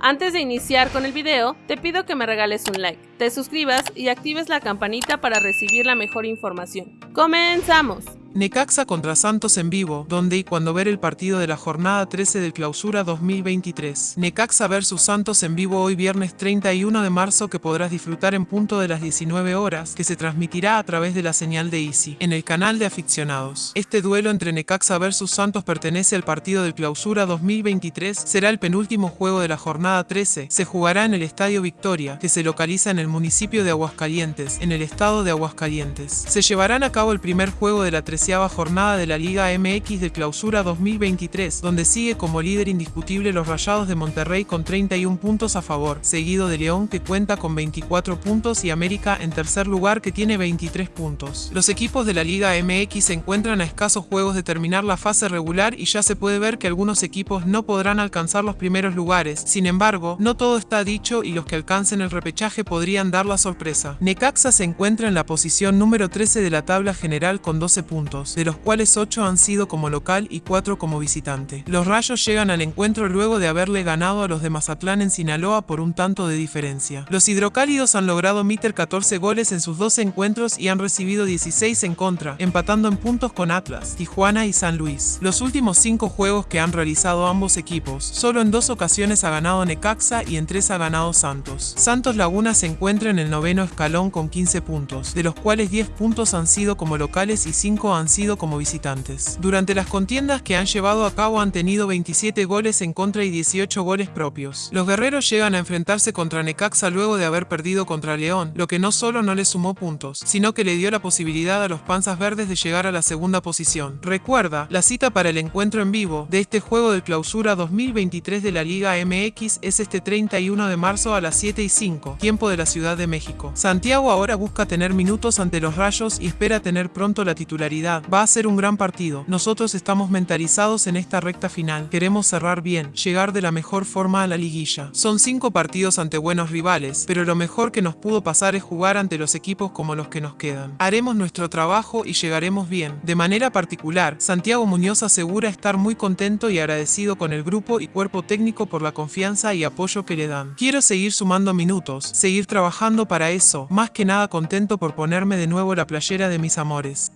Antes de iniciar con el video, te pido que me regales un like, te suscribas y actives la campanita para recibir la mejor información. ¡Comenzamos! Necaxa contra Santos en vivo, donde y cuando ver el partido de la jornada 13 del Clausura 2023. Necaxa vs Santos en vivo hoy viernes 31 de marzo que podrás disfrutar en punto de las 19 horas, que se transmitirá a través de la señal de Easy, en el canal de aficionados. Este duelo entre Necaxa vs Santos pertenece al partido del Clausura 2023, será el penúltimo juego de la jornada 13, se jugará en el Estadio Victoria, que se localiza en el municipio de Aguascalientes, en el estado de Aguascalientes. Se llevarán a cabo el primer juego de la 13 jornada de la Liga MX de Clausura 2023, donde sigue como líder indiscutible los Rayados de Monterrey con 31 puntos a favor, seguido de León que cuenta con 24 puntos y América en tercer lugar que tiene 23 puntos. Los equipos de la Liga MX se encuentran a escasos juegos de terminar la fase regular y ya se puede ver que algunos equipos no podrán alcanzar los primeros lugares, sin embargo, no todo está dicho y los que alcancen el repechaje podrían dar la sorpresa. Necaxa se encuentra en la posición número 13 de la tabla general con 12 puntos de los cuales 8 han sido como local y 4 como visitante. Los Rayos llegan al encuentro luego de haberle ganado a los de Mazatlán en Sinaloa por un tanto de diferencia. Los hidrocálidos han logrado meter 14 goles en sus 12 encuentros y han recibido 16 en contra, empatando en puntos con Atlas, Tijuana y San Luis. Los últimos 5 juegos que han realizado ambos equipos, solo en dos ocasiones ha ganado Necaxa y en tres ha ganado Santos. Santos Laguna se encuentra en el noveno escalón con 15 puntos, de los cuales 10 puntos han sido como locales y 5 han sido como visitantes. Durante las contiendas que han llevado a cabo han tenido 27 goles en contra y 18 goles propios. Los guerreros llegan a enfrentarse contra Necaxa luego de haber perdido contra León, lo que no solo no le sumó puntos, sino que le dio la posibilidad a los panzas verdes de llegar a la segunda posición. Recuerda, la cita para el encuentro en vivo de este juego de clausura 2023 de la Liga MX es este 31 de marzo a las 7 y 5, tiempo de la Ciudad de México. Santiago ahora busca tener minutos ante los rayos y espera tener pronto la titularidad Va a ser un gran partido. Nosotros estamos mentalizados en esta recta final. Queremos cerrar bien, llegar de la mejor forma a la liguilla. Son cinco partidos ante buenos rivales, pero lo mejor que nos pudo pasar es jugar ante los equipos como los que nos quedan. Haremos nuestro trabajo y llegaremos bien. De manera particular, Santiago Muñoz asegura estar muy contento y agradecido con el grupo y cuerpo técnico por la confianza y apoyo que le dan. Quiero seguir sumando minutos, seguir trabajando para eso, más que nada contento por ponerme de nuevo la playera de mis amores.